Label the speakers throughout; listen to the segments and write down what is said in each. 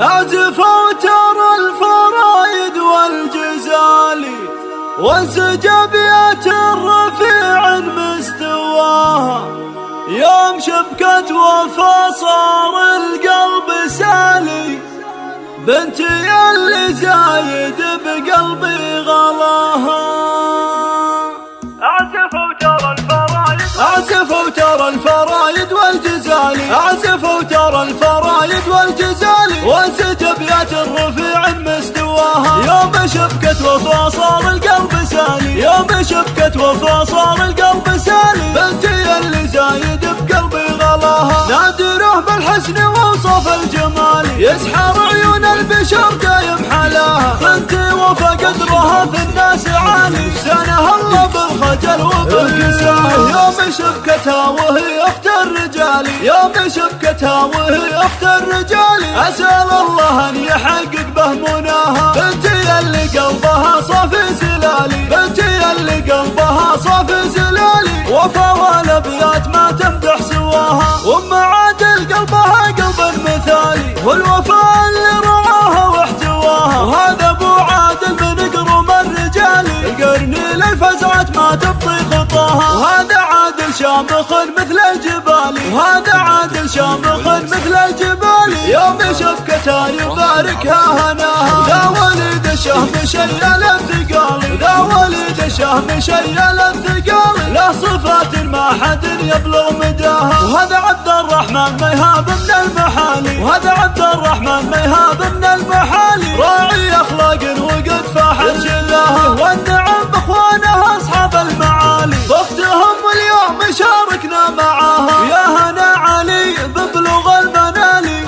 Speaker 1: أعزف أوتار الفرايد والجزالي وانسجابيات الرفيع مستواها. يوم شبكة وفا صار القلب سالي بنتي اللي زايد بقلبي غلاها.
Speaker 2: أعزف وترى الفرايد
Speaker 1: أعزف وترى الفرايد والجزالي أعزف شبكة وفا صار القلب سالي. يوم شبكة وفا صار القلب سالي. بنتي اللي زايد بقلبي غلاها. نادره بالحسن ووصف الجمال. يسحر عيون البشر دايم حلاها. بنتي وفا قدرها في الناس عالي. سنها الله بالخجل وبالكساه يوم شبكتها وهي أخت الرجال. يوم شبكتها وهي أخت الرجال. والوفاء اللي رعاها واحتواها. وهذا أبو عادل من قروم الرجال. القرني للفزعة ما تبطي خطاها. وهذا عادل شامخ مثل الجبال. وهذا عادل شامخ مثل الجبال. يوم شبكتها يباركها هناها. ذا وليد الشهم شيل الثقال ذا وليد الشهم شيل الثقال له صفات ما حد يبلغ مداها وهذا عبد الرحمن ميهاب من المحالي. وهذا عبد الرحمن ميهاب من المحالي. راعي أخلاق وقد فاحت شلاها والنعم باخوانها أصحاب المعالي. باختهم اليوم شاركنا معاها يا هنا علي ببلغ المنالي.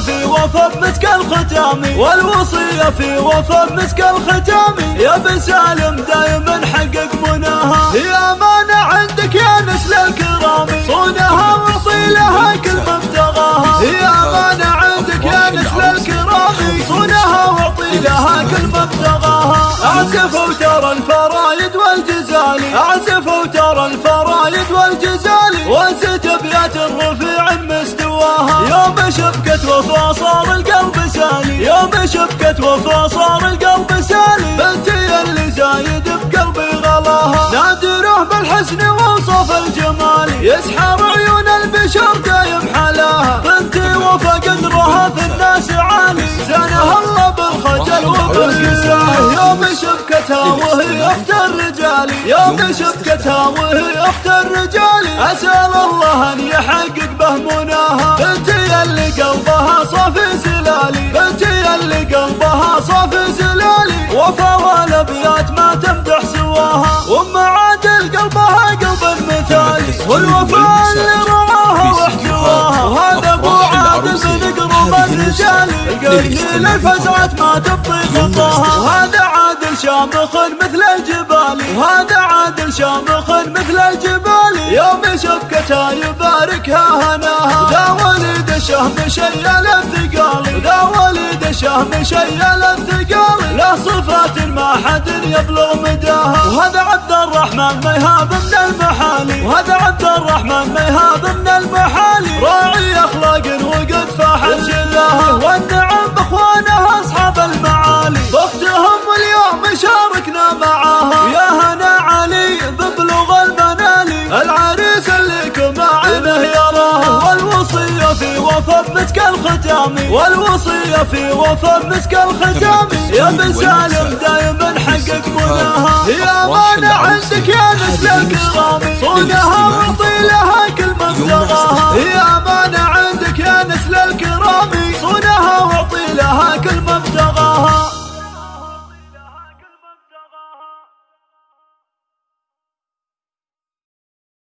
Speaker 1: في وفا مسك الختام والوصية في وفا مسك الختام يا بن سالم دايما حقق مناها. هي أمانة عندك يا نسل الكرام. صونها واعطي لها كل ما ابتغاها. هي أمانة عندك يا نسل الكرام. صونها واعطي لها كل ما ابتغاها. أعزف وفا صار القلب سالي. يوم شبكة وفا صار القلب سالي. بنتي اللي زايد بقلبي غلاها. نادره بالحسن ووصف الجمال. يسحر عيون البشر دايم حلاها. بنتي وفا قدرها في الناس عالي. زانها الله بالخجل وبالكساه يوم شبكتها وهي اخت الرجال يوم شبكتها وهي اخت الرجال أسأل الله أن يحقق به مناها. بنتي اللي قلبها صافي زلالي. بنتي اللي قلبها صافي زلالي. وفا والأبيات ما تمدح سواها. وام عادل قلبها قلب مثالي والوفاء اللي الرجال القرني للفزعة ما تبطي خطاها وهذا عادل شامخ مثل الجبال وهذا عادل شامخ مثل الجبال يوم شبكتها يباركها هناها ذا وليد الشهم شيل الثقال. ذا وليد الشهم شيل الثقال. له صفات ما حد يبلغ مداها. وهذا عبد الرحمن ميهاب من المحالي. وهذا عبد الرحمن ميهاب من المحالي. راعي أخلاق وقد شلاها في وفى مسك الختامي والوصية في وفى مسك الختامي. يا بن سالم دايما حقك مناها يا مانع عندك يا نسلك الغامي. صونها وطيلها كل مبلغها